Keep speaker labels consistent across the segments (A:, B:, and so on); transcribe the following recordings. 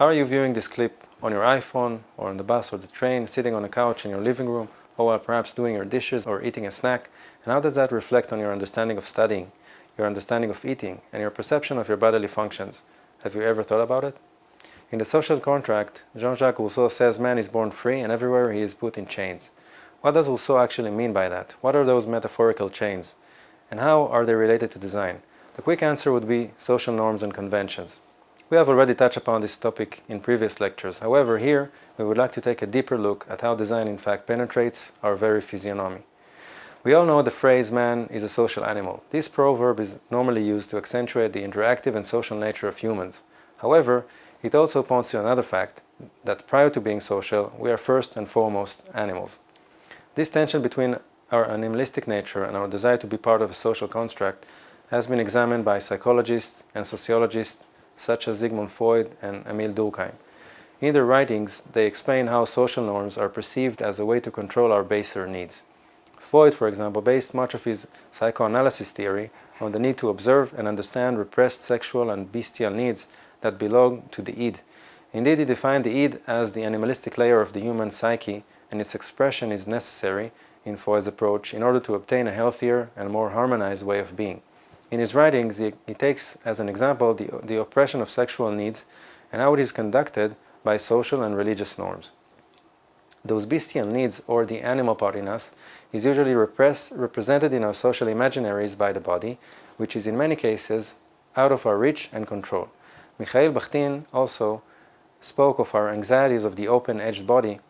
A: How are you viewing this clip on your iPhone or on the bus or the train, sitting on a couch in your living room, or while perhaps doing your dishes or eating a snack? And how does that reflect on your understanding of studying, your understanding of eating, and your perception of your bodily functions? Have you ever thought about it? In the social contract, Jean-Jacques Rousseau says man is born free and everywhere he is put in chains. What does Rousseau actually mean by that? What are those metaphorical chains? And how are they related to design? The quick answer would be social norms and conventions. We have already touched upon this topic in previous lectures. However, here we would like to take a deeper look at how design in fact penetrates our very physiognomy. We all know the phrase man is a social animal. This proverb is normally used to accentuate the interactive and social nature of humans. However, it also points to another fact, that prior to being social, we are first and foremost animals. This tension between our animalistic nature and our desire to be part of a social construct has been examined by psychologists and sociologists such as Sigmund Freud and Emile Durkheim. In their writings, they explain how social norms are perceived as a way to control our baser needs. Freud, for example, based much of his psychoanalysis theory on the need to observe and understand repressed sexual and bestial needs that belong to the id. Indeed, he defined the id as the animalistic layer of the human psyche and its expression is necessary in Freud's approach in order to obtain a healthier and more harmonized way of being. In his writings, he, he takes as an example the, the oppression of sexual needs and how it is conducted by social and religious norms. Those bestial needs, or the animal part in us, is usually repressed, represented in our social imaginaries by the body, which is in many cases out of our reach and control. Mikhail Bakhtin also spoke of our anxieties of the open-edged body,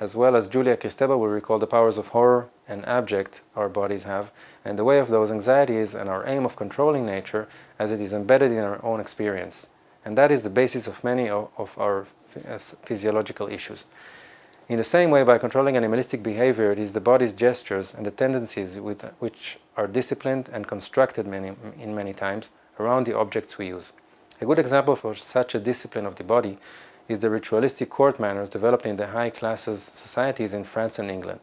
A: as well as Julia Kristeva will recall the powers of horror and abject our bodies have, and the way of those anxieties and our aim of controlling nature as it is embedded in our own experience. And that is the basis of many of our uh, physiological issues. In the same way, by controlling animalistic behavior, it is the body's gestures and the tendencies with, which are disciplined and constructed many, in many times around the objects we use. A good example for such a discipline of the body is the ritualistic court manners developed in the high classes societies in France and England.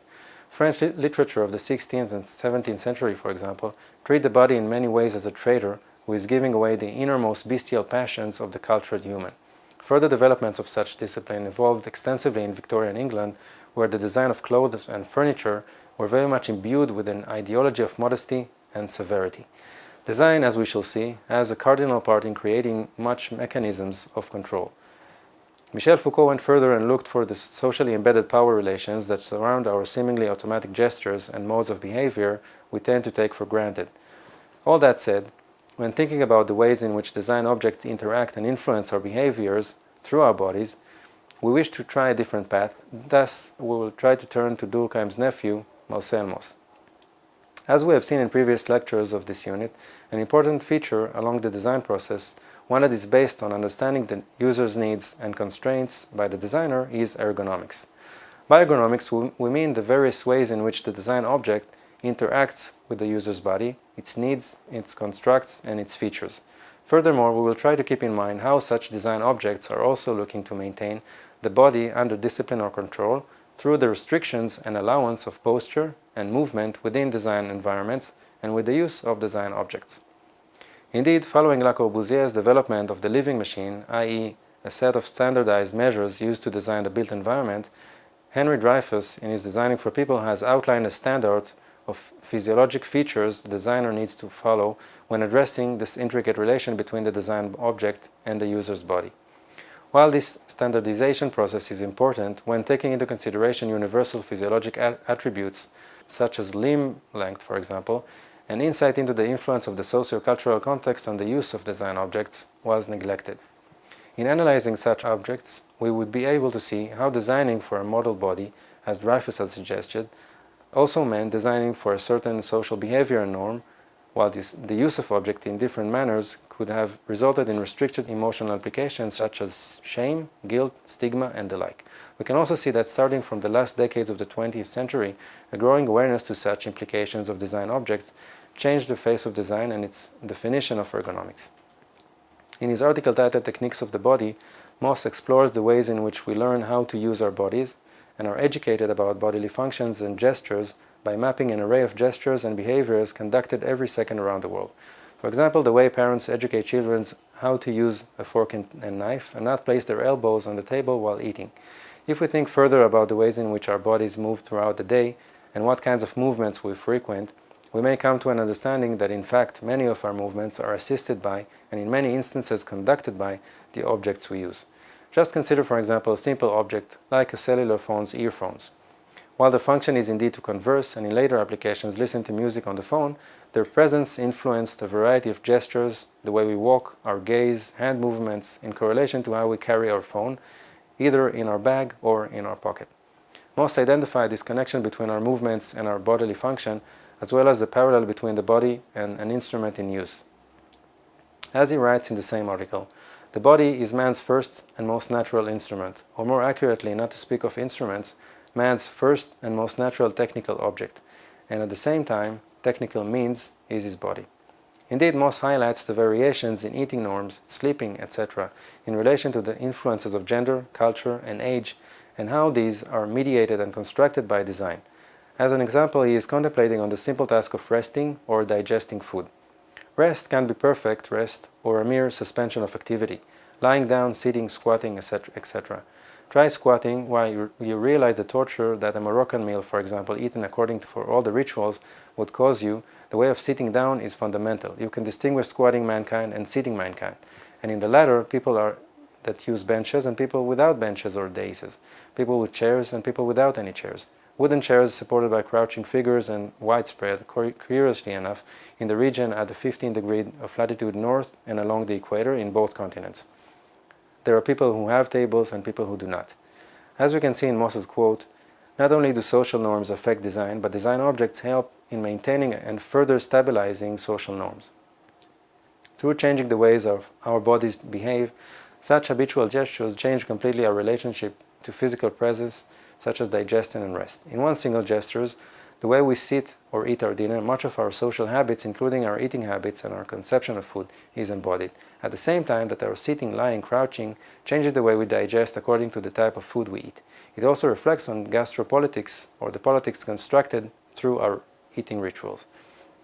A: French literature of the 16th and 17th century, for example, treat the body in many ways as a traitor who is giving away the innermost bestial passions of the cultured human. Further developments of such discipline evolved extensively in Victorian England, where the design of clothes and furniture were very much imbued with an ideology of modesty and severity. Design, as we shall see, has a cardinal part in creating much mechanisms of control. Michel Foucault went further and looked for the socially embedded power relations that surround our seemingly automatic gestures and modes of behavior we tend to take for granted. All that said, when thinking about the ways in which design objects interact and influence our behaviors through our bodies, we wish to try a different path, thus we will try to turn to Durkheim's nephew, Marcel Mauss. As we have seen in previous lectures of this unit, an important feature along the design process one that is based on understanding the user's needs and constraints by the designer is ergonomics. By ergonomics, we mean the various ways in which the design object interacts with the user's body, its needs, its constructs, and its features. Furthermore, we will try to keep in mind how such design objects are also looking to maintain the body under discipline or control through the restrictions and allowance of posture and movement within design environments and with the use of design objects. Indeed, following Le Corbusier's development of the living machine, i.e. a set of standardized measures used to design the built environment, Henry Dreyfuss, in his Designing for People, has outlined a standard of physiologic features the designer needs to follow when addressing this intricate relation between the design object and the user's body. While this standardization process is important when taking into consideration universal physiologic attributes such as limb length, for example, an insight into the influence of the socio-cultural context on the use of design objects was neglected. In analyzing such objects, we would be able to see how designing for a model body, as Dreyfuss had suggested, also meant designing for a certain social behavior norm, while this, the use of object in different manners could have resulted in restricted emotional applications such as shame, guilt, stigma, and the like. We can also see that starting from the last decades of the 20th century, a growing awareness to such implications of design objects changed the face of design and its definition of ergonomics. In his article titled Techniques of the Body, Mauss explores the ways in which we learn how to use our bodies and are educated about bodily functions and gestures by mapping an array of gestures and behaviors conducted every second around the world. For example, the way parents educate children how to use a fork and, knife and not place their elbows on the table while eating. If we think further about the ways in which our bodies move throughout the day and what kinds of movements we frequent, we may come to an understanding that in fact many of our movements are assisted by and in many instances conducted by the objects we use. Just consider for example a simple object like a cellular phone's earphones. While the function is indeed to converse and in later applications listen to music on the phone, their presence influenced a variety of gestures, the way we walk, our gaze, hand movements in correlation to how we carry our phone, either in our bag or in our pocket. Mauss identify this connection between our movements and our bodily function as well as the parallel between the body and an instrument in use. As he writes in the same article, the body is man's first and most natural instrument, or more accurately, not to speak of instruments, man's first and most natural technical object, and at the same time, technical means is his body. Indeed, Mauss highlights the variations in eating norms, sleeping, etc. in relation to the influences of gender, culture, and age, and how these are mediated and constructed by design. As an example, he is contemplating on the simple task of resting or digesting food. Rest can be perfect rest or a mere suspension of activity, lying down, sitting, squatting, etc. etc. Try squatting while you, realize the torture that a Moroccan meal, for example, eaten according to for all the rituals, would cause you. The way of sitting down is fundamental. You can distinguish squatting mankind and sitting mankind. And in the latter, people are that use benches and people without benches or daises, people with chairs and people without any chairs. Wooden chairs supported by crouching figures and widespread, curiously enough, in the region at the 15 degree of latitude north and along the equator in both continents. There are people who have tables and people who do not. As we can see in Mauss's quote, not only do social norms affect design, but design objects help in maintaining and further stabilizing social norms. Through changing the ways of our bodies behave, such habitual gestures change completely our relationship to physical presence such as digestion and rest. In one single gestures, the way we sit or eat our dinner, much of our social habits, including our eating habits and our conception of food, is embodied. At the same time that our sitting, lying, crouching changes the way we digest according to the type of food we eat. It also reflects on gastropolitics, or the politics constructed through our eating rituals.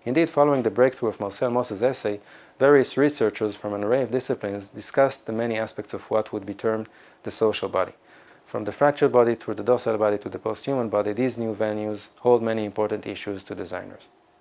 A: Indeed, following the breakthrough of Marcel Mauss's essay, various researchers from an array of disciplines discussed the many aspects of what would be termed the social body. From the fractured body through the docile body to the post-human body, these new venues hold many important issues to designers.